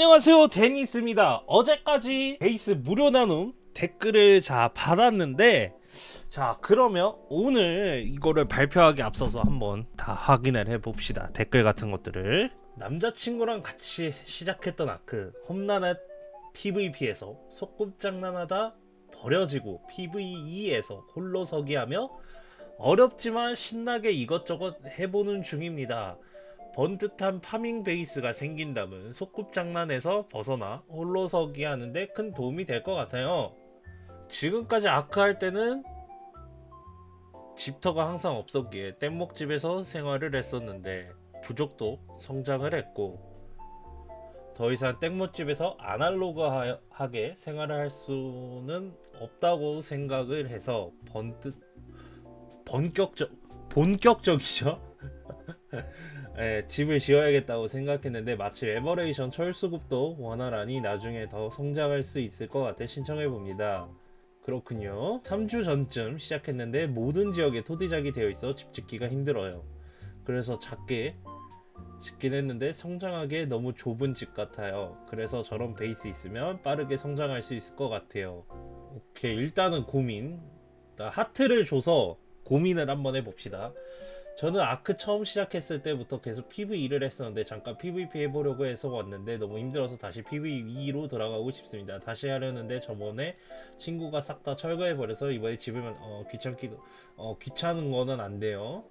안녕하세요. 데니스입니다. 어제까지 베이스 무료 나눔 댓글을 자 받았는데 자 그러면 오늘 이거를 발표하기 앞서서 한번 다 확인을 해봅시다. 댓글 같은 것들을. 남자친구랑 같이 시작했던 아크 험난한 PVP에서 소꿉장난하다 버려지고 PVE에서 홀로 서기 하며 어렵지만 신나게 이것저것 해보는 중입니다 번듯한 파밍 베이스가 생긴다면 소꿉장난에서 벗어나 홀로 서기 하는데 큰 도움이 될 것 같아요. 지금까지 아크 할 때는 집터가 항상 없었기에 뗏목집에서 생활을 했었는데 부족도 성장을 했고 더 이상 뗏목집에서 아날로그하게 생활을 할 수는 없다고 생각을 해서 번듯 본격적 본격적이죠. 예, 집을 지어야겠다고 생각했는데 마침 에버레이션 철수급도 원활하니 나중에 더 성장할 수 있을 것 같아 신청해 봅니다. 그렇군요. 3주 전쯤 시작했는데 모든 지역에 토대작이 되어 있어 집 짓기가 힘들어요. 그래서 작게 짓긴 했는데 성장하기에 너무 좁은 집 같아요. 그래서 저런 베이스 있으면 빠르게 성장할 수 있을 것 같아요. 오케이 일단은 고민 하트를 줘서 고민을 한번 해봅시다. 저는 아크 처음 시작했을 때부터 계속 PVE를 했었는데 잠깐 PVP 해보려고 해서 왔는데 너무 힘들어서 다시 PVE로 돌아가고 싶습니다. 다시 하려는데 저번에 친구가 싹 다 철거해버려서 이번에 집을 어, 귀찮기도 어, 귀찮은 거는 안 돼요.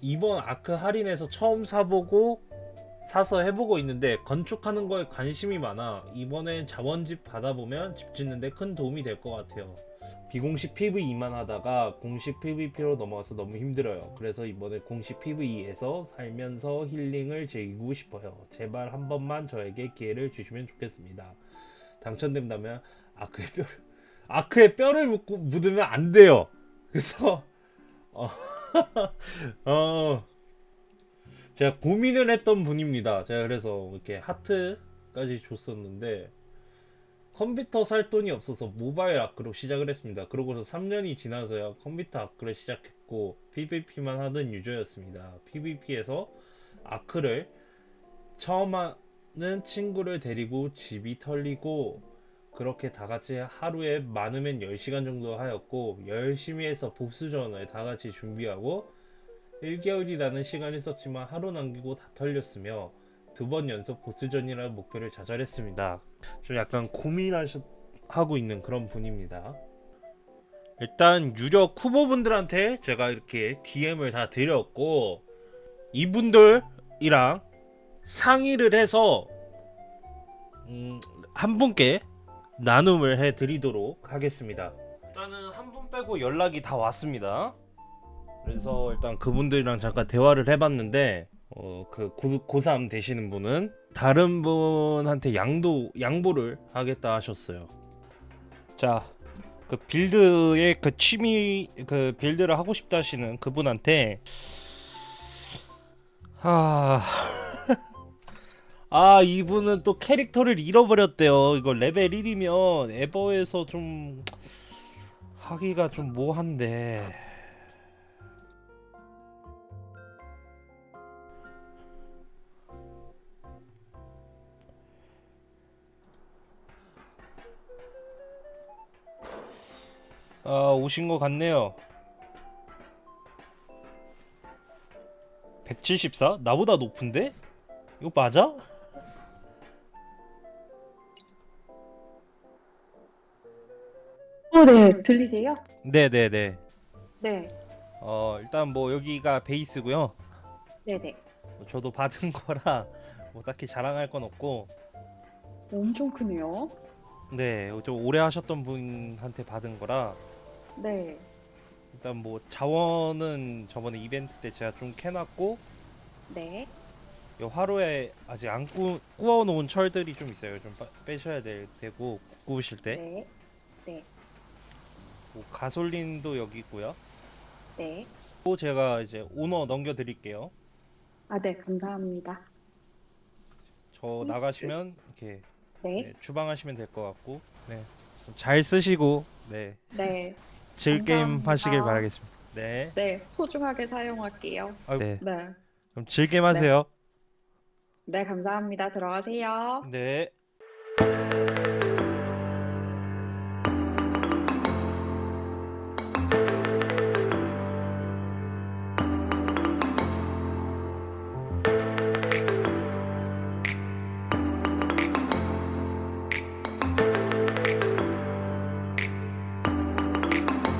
이번 아크 할인에서 처음 사보고 사서 해보고 있는데 건축하는 거에 관심이 많아 이번엔 자원집 받아보면 집 짓는데 큰 도움이 될 것 같아요. 비공식 PVE만 하다가 공식 PVP로 넘어가서 너무 힘들어요. 그래서 이번에 공식 PVE에서 살면서 힐링을 즐기고 싶어요. 제발 한 번만 저에게 기회를 주시면 좋겠습니다. 당첨된다면 아크의 뼈 아크의 뼈를 묻고, 묻으면 안 돼요. 그래서 어, 어 제가 고민을 했던 분입니다. 제가 그래서 이렇게 하트까지 줬었는데 컴퓨터 살 돈이 없어서 모바일 아크로 시작을 했습니다. 그러고서 3년이 지나서야 컴퓨터 아크를 시작했고 PVP만 하던 유저였습니다. PVP에서 아크를 처음 하는 친구를 데리고 집이 털리고 그렇게 다같이 하루에 많으면 10시간 정도 하였고 열심히 해서 복수전을 다같이 준비하고 1개월이라는 시간이 썼지만 하루 남기고 다 털렸으며 두 번 연속 보스전이라는 목표를 좌절했습니다. 좀 약간 고민하고 있는 그런 분입니다. 일단 유력 후보분들한테 제가 이렇게 DM을 다 드렸고 이분들이랑 상의를 해서 음, 한 분께 나눔을 해 드리도록 하겠습니다. 일단은 한 분 빼고 연락이 다 왔습니다. 그래서 일단 그분들이랑 잠깐 대화를 해봤는데 어, 그 고, 고3 되시는 분은 다른 분한테 양도 양보를 하겠다 하셨어요. 자, 그 빌드의 그 취미 그 빌드를 하고 싶다 하시는 그분한테 하... 아 이분은 또 캐릭터를 잃어버렸대요. 이거 레벨 1이면 에버에서 좀 하기가 좀 뭐한데. 아, 오신 것 같네요. 174? 나보다 높은데? 이거 맞아? 어, 네. 들리세요? 네네네. 네. 어, 일단 뭐 여기가 베이스고요. 네네. 저도 받은 거라 뭐 딱히 자랑할 건 없고 엄청 크네요. 네, 좀 오래 하셨던 분한테 받은 거라 네. 일단 뭐 자원은 저번에 이벤트 때 제가 좀 캐놨고 네. 요 화로에 아직 안 구, 구워 놓은 철들이 좀 있어요. 좀 빠- 빼셔야 될 테고 구우실 때. 네. 네. 뭐 가솔린도 여기 있고요. 네. 또 제가 이제 오너 넘겨 드릴게요. 아, 네. 감사합니다. 저 나가시면 이렇게 네. 네, 주방하시면 될 것 같고. 네. 좀잘 쓰시고 네. 네. 즐 게임 감사합니다. 하시길 바라겠습니다. 네. 네. 소중하게 사용할게요. 아유, 네. 네. 그럼 즐 게임 하세요. 네, 감사합니다. 들어가세요. 네.